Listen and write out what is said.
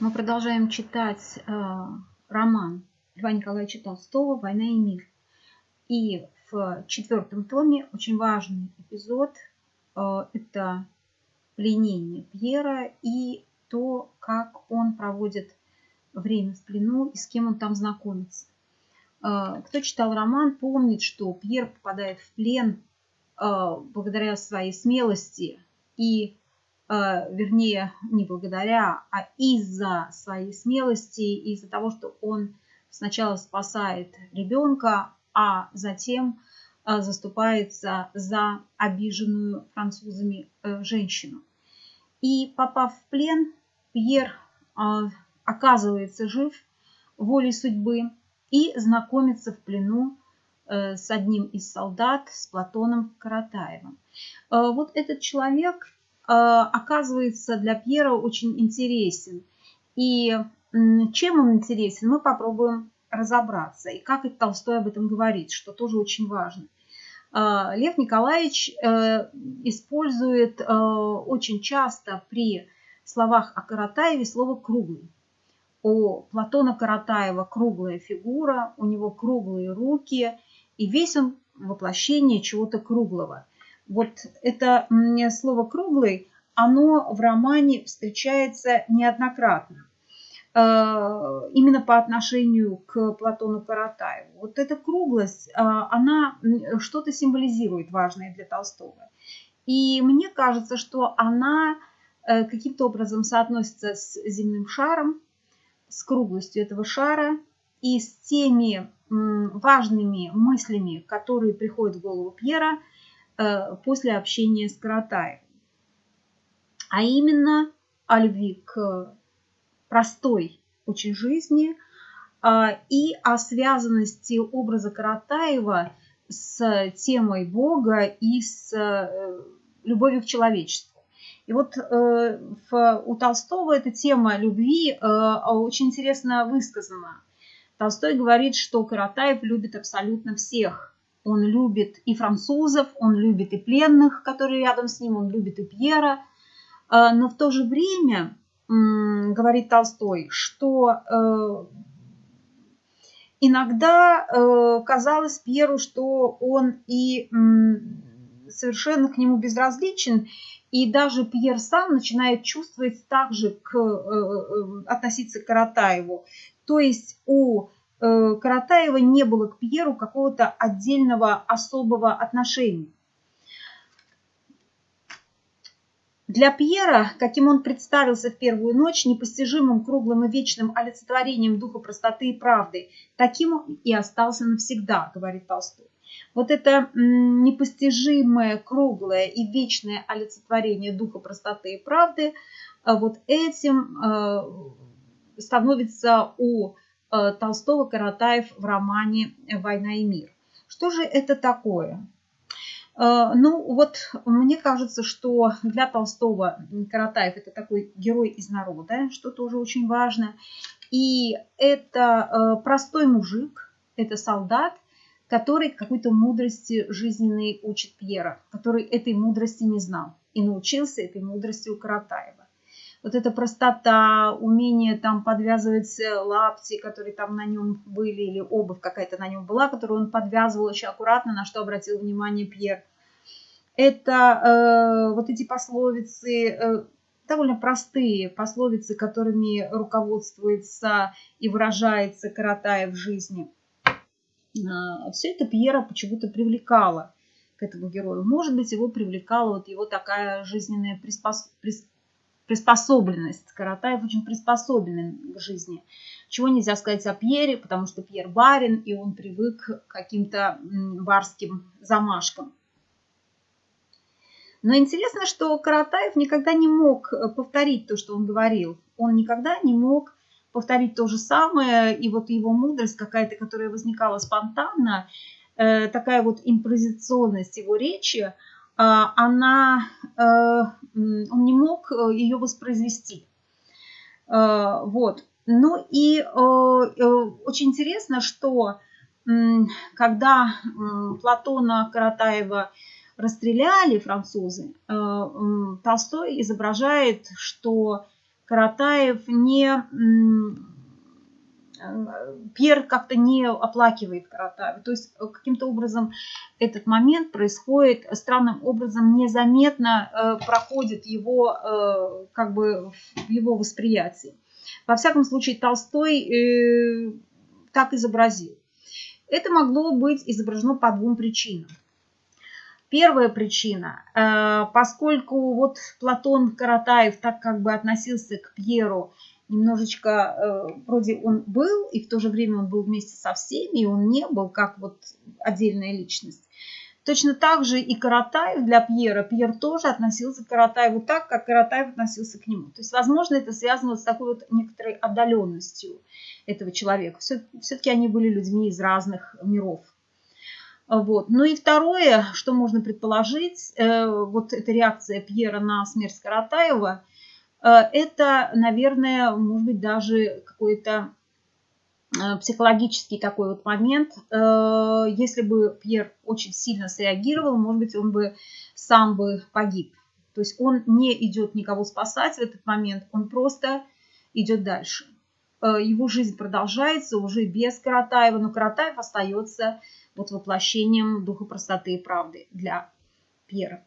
Мы продолжаем читать э, роман Льва Николаевича Толстого «Война и мир». И в четвертом томе очень важный эпизод э, – это пленение Пьера и то, как он проводит время в плену и с кем он там знакомится. Э, кто читал роман, помнит, что Пьер попадает в плен э, благодаря своей смелости и вернее, не благодаря, а из-за своей смелости, из-за того, что он сначала спасает ребенка, а затем э, заступается за обиженную французами э, женщину. И попав в плен, Пьер оказывается жив волей судьбы и знакомится в плену с одним из солдат, с Платоном Каратаевым. Вот этот человек Э, оказывается для Пьера очень интересен. И чем он интересен, мы попробуем разобраться. И как и Толстой об этом говорит, что тоже очень важно. Э, Лев Николаевич э, использует очень часто при словах о Каратаеве слово «круглый». У Платона Каратаева круглая фигура, у него круглые руки, и весь он воплощение чего-то круглого – вот это слово «круглый», оно в романе встречается неоднократно. Э, именно по отношению к Платону Каратаеву. Вот эта круглость, э, она что-то символизирует важное для Толстого. И мне кажется, что она э, каким-то образом соотносится с земным шаром, с круглостью этого шара и с теми важными мыслями, которые приходят в голову Пьера – после общения с Каратаевым. А именно о любви к простой очень жизни а, и о связанности образа Каратаева с темой Бога и с э, любовью к человечеству. И вот э, у Толстого эта тема любви очень интересно высказана. Толстой говорит, что Каратаев любит абсолютно всех – он любит и французов, он любит и пленных, которые рядом с ним, он любит и Пьера. А, но в то же время, говорит Толстой, что э, иногда э, казалось Пьеру, что он и совершенно к нему безразличен, и даже Пьер сам начинает чувствовать так же к, э, относиться к Каратаеву. То есть у Э, Каратаева не было к Пьеру какого-то отдельного особого отношения. Для Пьера, каким он представился в первую ночь, непостижимым, круглым и вечным олицетворением духа простоты и правды, таким он и остался навсегда, говорит Толстой. Вот это непостижимое, круглое и вечное олицетворение духа простоты и правды, э, вот этим э, становится у Э, Толстого Каратаев в романе «Война и мир». Что же это такое? Э, ну, вот мне кажется, что для Толстого Каратаев это такой герой из народа, что тоже очень важно. И это э, простой мужик, это солдат, который какой-то мудрости жизненной учит Пьера, который этой мудрости не знал и научился этой мудрости у Каратаева вот эта простота, умение там подвязывать э, лапти, которые там на нем были, или обувь какая-то на нем была, которую он подвязывал очень аккуратно, на что обратил внимание Пьер. Это э, вот эти пословицы, э, довольно простые пословицы, которыми руководствуется и выражается Каратаев в жизни. Э, все это Пьера почему-то привлекало к этому герою. Может быть, его привлекала вот его такая жизненная приспос приспособленность. Каратаев очень приспособлен к жизни. Чего нельзя сказать о Пьере, потому что Пьер барин, и он привык к каким-то барским замашкам. Но интересно, что Каратаев никогда не мог э, повторить то, что он говорил. Он никогда не мог повторить то же самое, и вот его мудрость какая-то, которая возникала спонтанно, э, такая вот импровизационность его речи, она, э, он не мог э, ее воспроизвести. Э, вот. Ну и очень интересно, что когда Платона Каратаева расстреляли французы, Толстой изображает, что Каратаев не Пьер как-то не оплакивает Каратаева. То есть каким-то образом этот момент происходит странным образом незаметно э, проходит его э, как бы в его восприятии. Во всяком случае, Толстой э, так изобразил. Это могло быть изображено по двум причинам. Первая причина, э, поскольку вот Платон Каратаев так как бы относился к Пьеру немножечко, э, вроде он был, и в то же время он был вместе со всеми, и он не был как вот отдельная личность. Точно так же и Каратаев для Пьера. Пьер тоже относился к Каратаеву так, как Каратаев относился к нему. То есть, возможно, это связано с такой вот некоторой отдаленностью этого человека. Все-таки они были людьми из разных миров. Вот. Ну и второе, что можно предположить, э, вот эта реакция Пьера на смерть Каратаева, это, наверное, может быть даже какой-то э, психологический такой вот момент. Если бы Пьер очень сильно среагировал, может быть, он бы сам бы погиб. То есть он не идет никого спасать в этот момент, он просто идет дальше. Его жизнь продолжается уже без Каратаева, но Каратаев остается вот воплощением духа простоты и правды для Пьера.